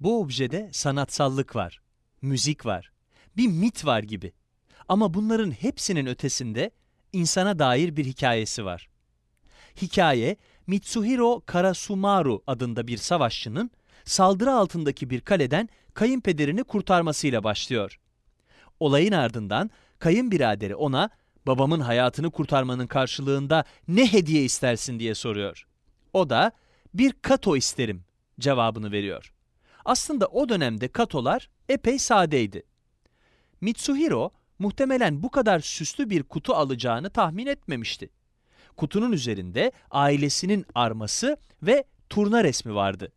Bu objede sanatsallık var, müzik var, bir mit var gibi. Ama bunların hepsinin ötesinde insana dair bir hikayesi var. Hikaye, Mitsuhiro Karasumaru adında bir savaşçının saldırı altındaki bir kaleden kayınpederini kurtarmasıyla başlıyor. Olayın ardından kayınbiraderi ona babamın hayatını kurtarmanın karşılığında ne hediye istersin diye soruyor. O da bir kato isterim cevabını veriyor. Aslında o dönemde katolar epey sadeydi. Mitsuhiro muhtemelen bu kadar süslü bir kutu alacağını tahmin etmemişti. Kutunun üzerinde ailesinin arması ve turna resmi vardı.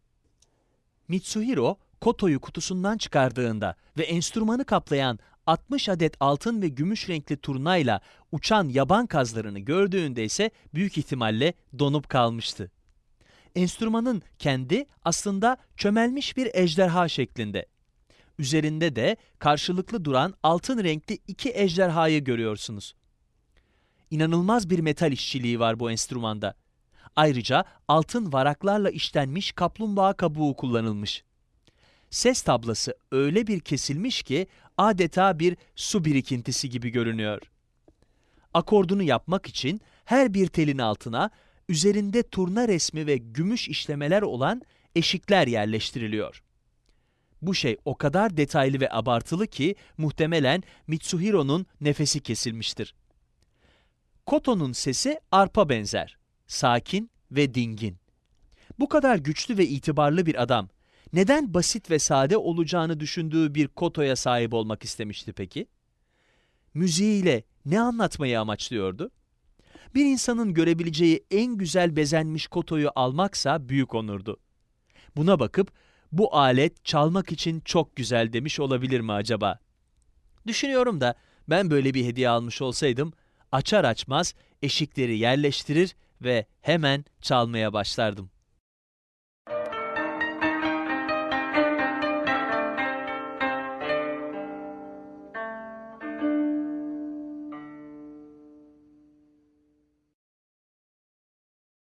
Mitsuhiro, kotoyu kutusundan çıkardığında ve enstrümanı kaplayan 60 adet altın ve gümüş renkli turnayla uçan yaban kazlarını gördüğünde ise büyük ihtimalle donup kalmıştı. Enstrümanın kendi aslında çömelmiş bir ejderha şeklinde. Üzerinde de karşılıklı duran altın renkli iki ejderhayı görüyorsunuz. İnanılmaz bir metal işçiliği var bu enstrümanda. Ayrıca altın varaklarla işlenmiş kaplumbağa kabuğu kullanılmış. Ses tablası öyle bir kesilmiş ki adeta bir su birikintisi gibi görünüyor. Akordunu yapmak için her bir telin altına üzerinde turna resmi ve gümüş işlemeler olan eşikler yerleştiriliyor. Bu şey o kadar detaylı ve abartılı ki muhtemelen Mitsuhiro'nun nefesi kesilmiştir. Koto'nun sesi arpa benzer, sakin ve dingin. Bu kadar güçlü ve itibarlı bir adam neden basit ve sade olacağını düşündüğü bir kotoya sahip olmak istemişti peki? Müziğiyle ne anlatmayı amaçlıyordu? Bir insanın görebileceği en güzel bezenmiş kotoyu almaksa büyük onurdu. Buna bakıp bu alet çalmak için çok güzel demiş olabilir mi acaba? Düşünüyorum da ben böyle bir hediye almış olsaydım açar açmaz eşikleri yerleştirir ve hemen çalmaya başlardım.